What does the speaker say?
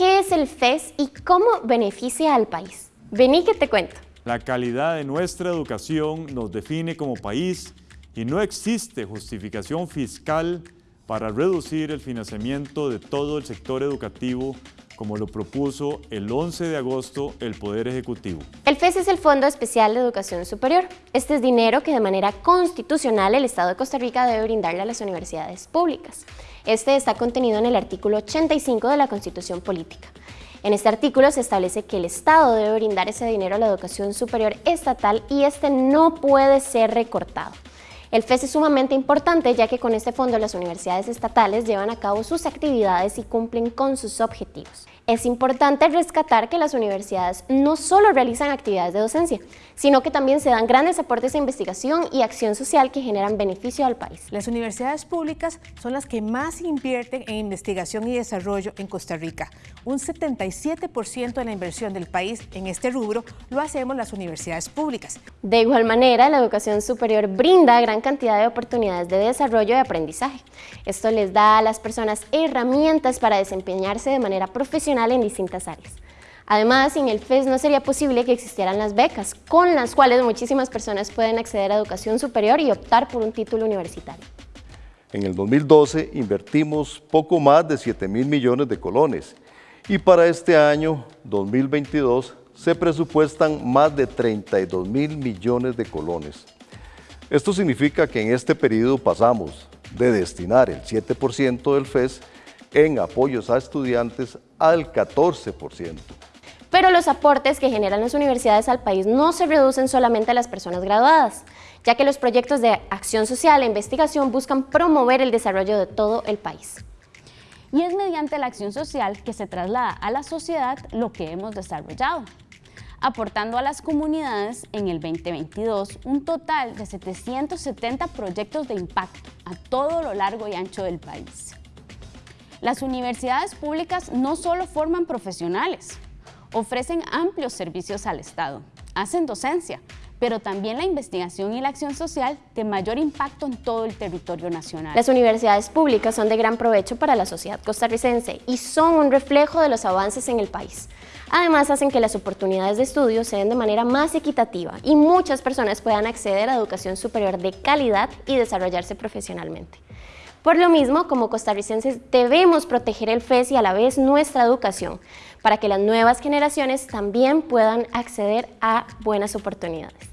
¿qué es el FES y cómo beneficia al país? Vení que te cuento. La calidad de nuestra educación nos define como país y no existe justificación fiscal para reducir el financiamiento de todo el sector educativo como lo propuso el 11 de agosto el Poder Ejecutivo. El FES es el Fondo Especial de Educación Superior. Este es dinero que de manera constitucional el Estado de Costa Rica debe brindarle a las universidades públicas. Este está contenido en el artículo 85 de la Constitución Política. En este artículo se establece que el Estado debe brindar ese dinero a la educación superior estatal y este no puede ser recortado. El FES es sumamente importante ya que con este fondo las universidades estatales llevan a cabo sus actividades y cumplen con sus objetivos. Es importante rescatar que las universidades no solo realizan actividades de docencia, sino que también se dan grandes aportes a investigación y acción social que generan beneficio al país. Las universidades públicas son las que más invierten en investigación y desarrollo en Costa Rica. Un 77% de la inversión del país en este rubro lo hacemos las universidades públicas. De igual manera, la educación superior brinda gran cantidad de oportunidades de desarrollo y aprendizaje. Esto les da a las personas herramientas para desempeñarse de manera profesional en distintas áreas. Además, sin el FES no sería posible que existieran las becas, con las cuales muchísimas personas pueden acceder a educación superior y optar por un título universitario. En el 2012 invertimos poco más de 7 mil millones de colones y para este año 2022 se presupuestan más de 32 mil millones de colones. Esto significa que en este periodo pasamos de destinar el 7% del FES en apoyos a estudiantes al 14%. Pero los aportes que generan las universidades al país no se reducen solamente a las personas graduadas, ya que los proyectos de acción social e investigación buscan promover el desarrollo de todo el país. Y es mediante la acción social que se traslada a la sociedad lo que hemos desarrollado, aportando a las comunidades en el 2022 un total de 770 proyectos de impacto a todo lo largo y ancho del país. Las universidades públicas no solo forman profesionales, ofrecen amplios servicios al Estado, hacen docencia, pero también la investigación y la acción social de mayor impacto en todo el territorio nacional. Las universidades públicas son de gran provecho para la sociedad costarricense y son un reflejo de los avances en el país. Además, hacen que las oportunidades de estudio se den de manera más equitativa y muchas personas puedan acceder a educación superior de calidad y desarrollarse profesionalmente. Por lo mismo, como costarricenses debemos proteger el FES y a la vez nuestra educación, para que las nuevas generaciones también puedan acceder a buenas oportunidades.